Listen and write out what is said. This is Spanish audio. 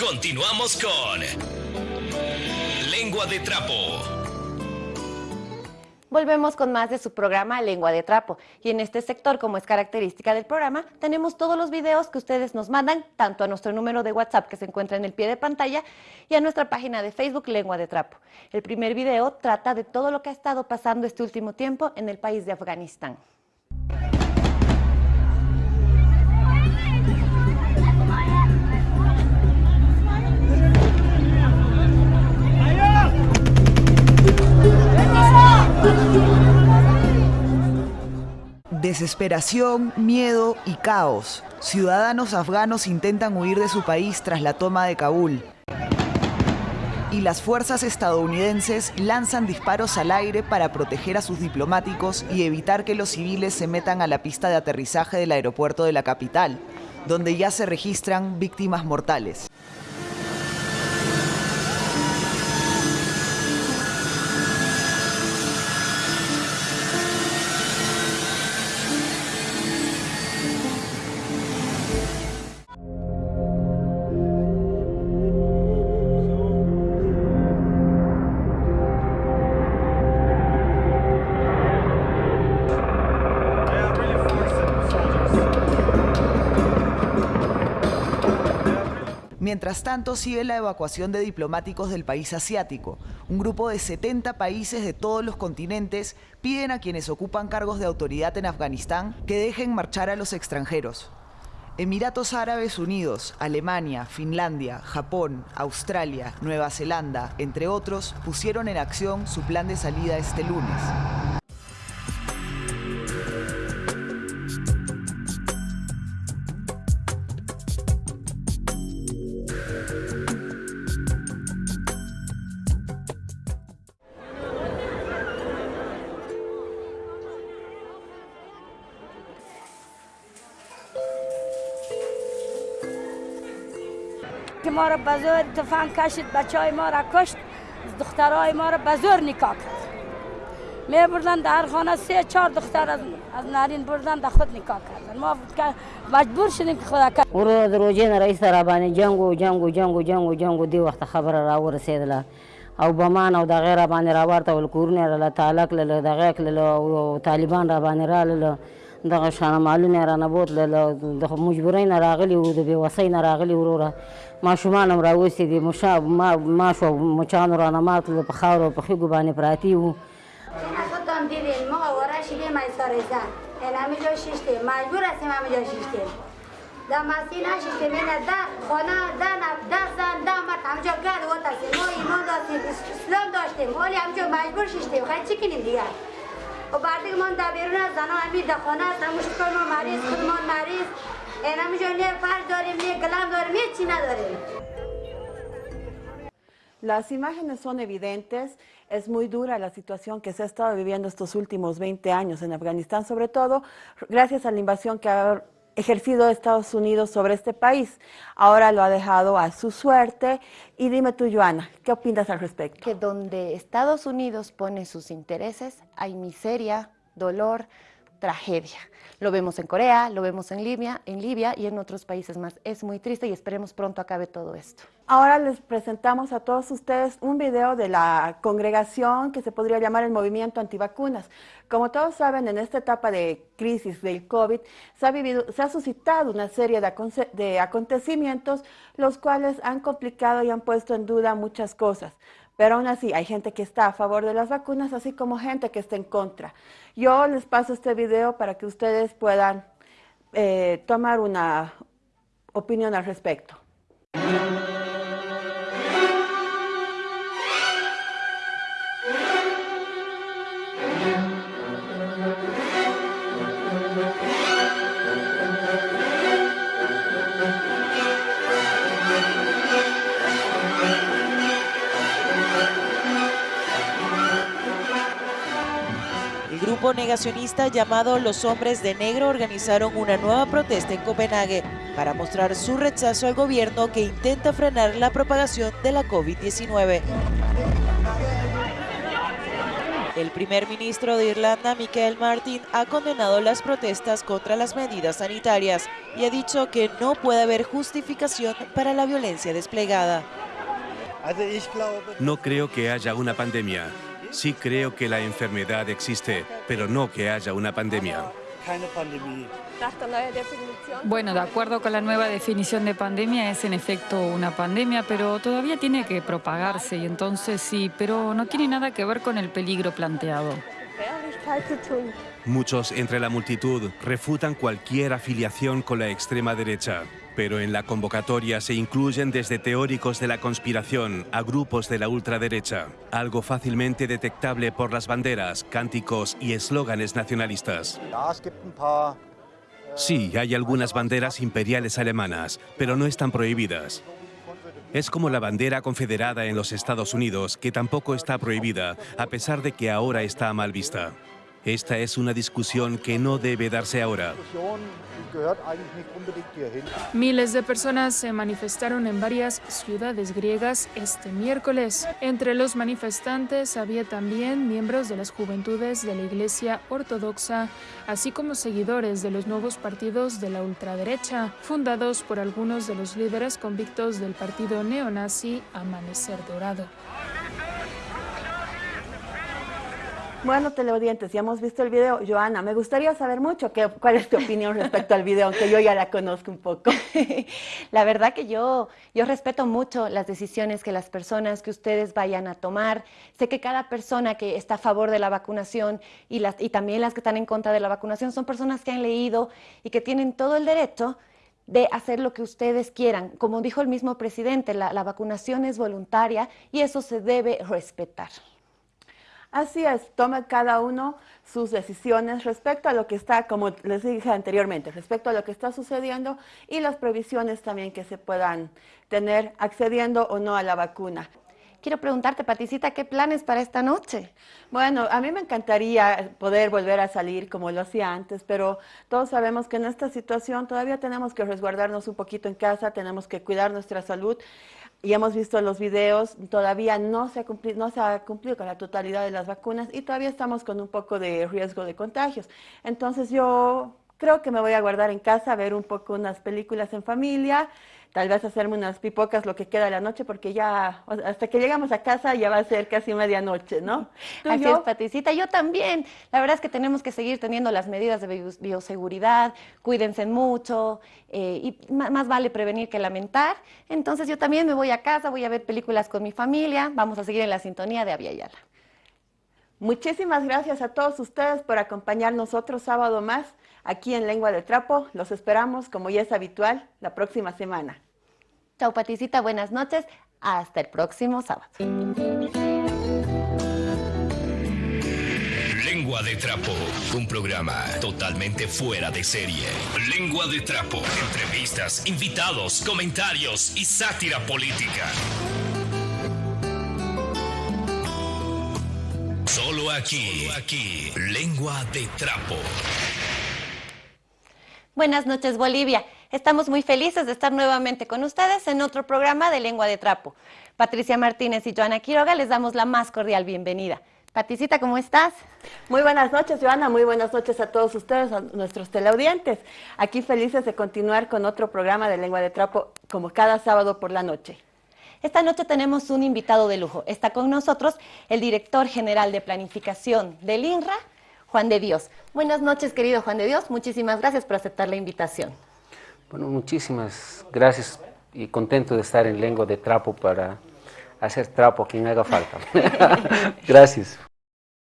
Continuamos con Lengua de Trapo. Volvemos con más de su programa Lengua de Trapo. Y en este sector, como es característica del programa, tenemos todos los videos que ustedes nos mandan, tanto a nuestro número de WhatsApp que se encuentra en el pie de pantalla y a nuestra página de Facebook Lengua de Trapo. El primer video trata de todo lo que ha estado pasando este último tiempo en el país de Afganistán. Desesperación, miedo y caos. Ciudadanos afganos intentan huir de su país tras la toma de Kabul. Y las fuerzas estadounidenses lanzan disparos al aire para proteger a sus diplomáticos y evitar que los civiles se metan a la pista de aterrizaje del aeropuerto de la capital, donde ya se registran víctimas mortales. Mientras tanto, sigue la evacuación de diplomáticos del país asiático. Un grupo de 70 países de todos los continentes piden a quienes ocupan cargos de autoridad en Afganistán que dejen marchar a los extranjeros. Emiratos Árabes Unidos, Alemania, Finlandia, Japón, Australia, Nueva Zelanda, entre otros, pusieron en acción su plan de salida este lunes. که ما را به زور تفنگ کشید بچه های ما را کشت دخترهای ما را به زور نکاح کرد. می بردن در خانه سه چهار دختر از, از نارین بردن در خود نکاح کردن ما مجبور شدیم که خدا کرد ورو د روجې نه رئیس را باندې جنگ و جنگ و جنگ و جنگ و جنگ و دی وخت خبره را ورسېدله او بمان او دغه را باندې را ورته ول کورونه را تعالی کړل دغه کړل او طالبان را باندې رالل دغه شانه مالونه را نه بوتل د مجبورۍ نه راغلي وو د بېوسۍ نه راغلي وروره ماشومان هم راوستي دي مشا ما ماشو مچانو رانه ماتل په خاورو و خیګو باندې پراتی وو. خودم دیدین ما ورش لی من سارزن انمی یعنی جا شیشته مجبور هستیم همه جا شیشته در مسیح نشیشته مینه در خونه در نب در زن در مرد. همجا گرد و تستیم ما ایمان داشتیم اسلام داشتیم. ولی همجا مجبور شیشته خیلی چی کنیم دیگر و خب بعد ما در بیرون از زنها همین در خانه هستم مشکل ما مریض خود ما مریض. این همینجا نه فرش داریم نه گلم داریم هیچ چی نداریم Las imágenes son evidentes, es muy dura la situación que se ha estado viviendo estos últimos 20 años en Afganistán, sobre todo gracias a la invasión que ha ejercido Estados Unidos sobre este país. Ahora lo ha dejado a su suerte. Y dime tú, Joana, ¿qué opinas al respecto? Que donde Estados Unidos pone sus intereses, hay miseria, dolor, tragedia. Lo vemos en Corea, lo vemos en Libia, en Libia y en otros países más. Es muy triste y esperemos pronto acabe todo esto. Ahora les presentamos a todos ustedes un video de la congregación que se podría llamar el movimiento antivacunas. Como todos saben, en esta etapa de crisis del COVID se ha, vivido, se ha suscitado una serie de, de acontecimientos los cuales han complicado y han puesto en duda muchas cosas. Pero aún así hay gente que está a favor de las vacunas, así como gente que está en contra. Yo les paso este video para que ustedes puedan eh, tomar una opinión al respecto. Grupo negacionista llamado Los Hombres de Negro organizaron una nueva protesta en Copenhague para mostrar su rechazo al gobierno que intenta frenar la propagación de la COVID-19. El primer ministro de Irlanda, Michael Martin, ha condenado las protestas contra las medidas sanitarias y ha dicho que no puede haber justificación para la violencia desplegada. No creo que haya una pandemia. Sí creo que la enfermedad existe, pero no que haya una pandemia. Bueno, de acuerdo con la nueva definición de pandemia, es en efecto una pandemia, pero todavía tiene que propagarse y entonces sí, pero no tiene nada que ver con el peligro planteado. Muchos entre la multitud refutan cualquier afiliación con la extrema derecha, pero en la convocatoria se incluyen desde teóricos de la conspiración a grupos de la ultraderecha, algo fácilmente detectable por las banderas, cánticos y eslóganes nacionalistas. Sí, hay algunas banderas imperiales alemanas, pero no están prohibidas. Es como la bandera confederada en los Estados Unidos, que tampoco está prohibida, a pesar de que ahora está mal vista. Esta es una discusión que no debe darse ahora. Miles de personas se manifestaron en varias ciudades griegas este miércoles. Entre los manifestantes había también miembros de las juventudes de la Iglesia Ortodoxa, así como seguidores de los nuevos partidos de la ultraderecha, fundados por algunos de los líderes convictos del partido neonazi Amanecer Dorado. Bueno, teleaudientes, ya hemos visto el video. Joana, me gustaría saber mucho qué, cuál es tu opinión respecto al video, aunque yo ya la conozco un poco. la verdad que yo, yo respeto mucho las decisiones que las personas que ustedes vayan a tomar. Sé que cada persona que está a favor de la vacunación y, las, y también las que están en contra de la vacunación son personas que han leído y que tienen todo el derecho de hacer lo que ustedes quieran. Como dijo el mismo presidente, la, la vacunación es voluntaria y eso se debe respetar. Así es, toma cada uno sus decisiones respecto a lo que está, como les dije anteriormente, respecto a lo que está sucediendo y las previsiones también que se puedan tener accediendo o no a la vacuna. Quiero preguntarte, Paticita, ¿qué planes para esta noche? Bueno, a mí me encantaría poder volver a salir como lo hacía antes, pero todos sabemos que en esta situación todavía tenemos que resguardarnos un poquito en casa, tenemos que cuidar nuestra salud y hemos visto los videos, todavía no se, ha cumplido, no se ha cumplido con la totalidad de las vacunas y todavía estamos con un poco de riesgo de contagios. Entonces yo creo que me voy a guardar en casa, ver un poco unas películas en familia, tal vez hacerme unas pipocas lo que queda de la noche, porque ya hasta que llegamos a casa ya va a ser casi medianoche, ¿no? Así es, Paticita, yo también. La verdad es que tenemos que seguir teniendo las medidas de bioseguridad, cuídense mucho, eh, y más vale prevenir que lamentar. Entonces yo también me voy a casa, voy a ver películas con mi familia, vamos a seguir en la sintonía de Aviala. Muchísimas gracias a todos ustedes por acompañarnos otro sábado más aquí en Lengua de Trapo. Los esperamos, como ya es habitual, la próxima semana. Chao, Paticita. Buenas noches. Hasta el próximo sábado. Lengua de Trapo, un programa totalmente fuera de serie. Lengua de Trapo, entrevistas, invitados, comentarios y sátira política. Solo aquí, Solo aquí, Lengua de Trapo. Buenas noches, Bolivia. Estamos muy felices de estar nuevamente con ustedes en otro programa de Lengua de Trapo. Patricia Martínez y Joana Quiroga les damos la más cordial bienvenida. Paticita, ¿cómo estás? Muy buenas noches, Joana. Muy buenas noches a todos ustedes, a nuestros teleaudientes. Aquí felices de continuar con otro programa de Lengua de Trapo, como cada sábado por la noche. Esta noche tenemos un invitado de lujo. Está con nosotros el director general de planificación del INRA, Juan de Dios. Buenas noches, querido Juan de Dios. Muchísimas gracias por aceptar la invitación. Bueno, muchísimas gracias y contento de estar en Lengua de Trapo para hacer trapo a quien haga falta. gracias.